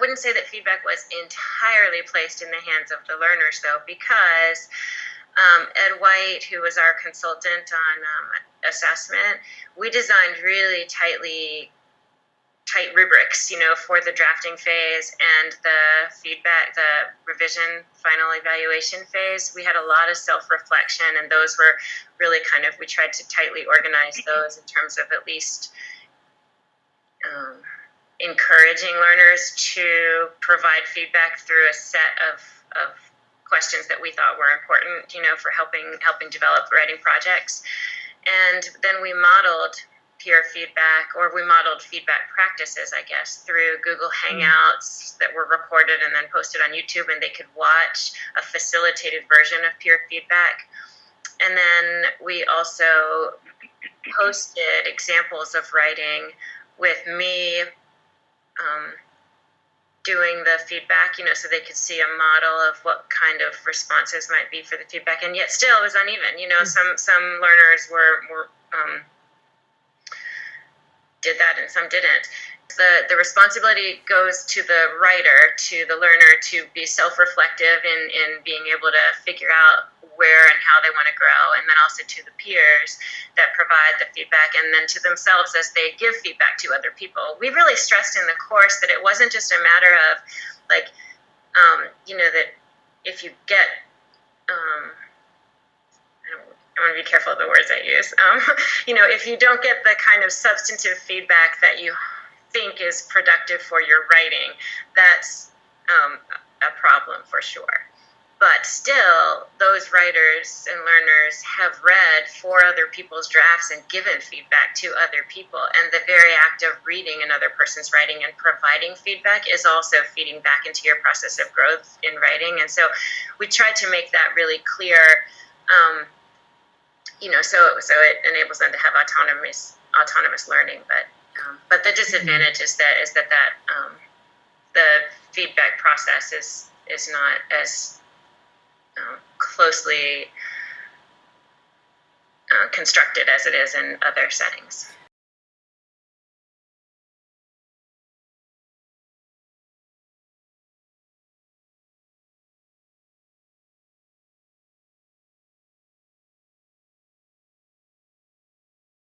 wouldn't say that feedback was entirely placed in the hands of the learners, though, because um, Ed White, who was our consultant on um, assessment, we designed really tightly tight rubrics, you know, for the drafting phase and the feedback, the revision final evaluation phase. We had a lot of self reflection, and those were really kind of, we tried to tightly organize those in terms of at least um, encouraging learners to provide feedback through a set of, of questions that we thought were important, you know, for helping helping develop writing projects. And then we modeled peer feedback, or we modeled feedback practices, I guess, through Google mm-hmm. Hangouts that were recorded and then posted on YouTube, and they could watch a facilitated version of peer feedback. And then we also posted examples of writing with me um, doing the feedback, you know, so they could see a model of what kind of responses might be for the feedback, and yet still it was uneven. You know, some some learners were were um, did that and some didn't. The, the responsibility goes to the writer, to the learner, to be self reflective in, in being able to figure out where and how they want to grow, and then also to the peers that provide the feedback, and then to themselves as they give feedback to other people. We really stressed in the course that it wasn't just a matter of, like, um, you know, that if you get, um, I want to be careful of the words I use. Um, you know, if you don't get the kind of substantive feedback that you think is productive for your writing, that's um, a problem for sure. But still, those writers and learners have read four other people's drafts and given feedback to other people. And the very act of reading another person's writing and providing feedback is also feeding back into your process of growth in writing. And so we try to make that really clear. Um, you know, so so it enables them to have autonomous autonomous learning. But um, but the disadvantage is that is that that um, the feedback process is is not as um, closely uh, constructed as it is in other settings.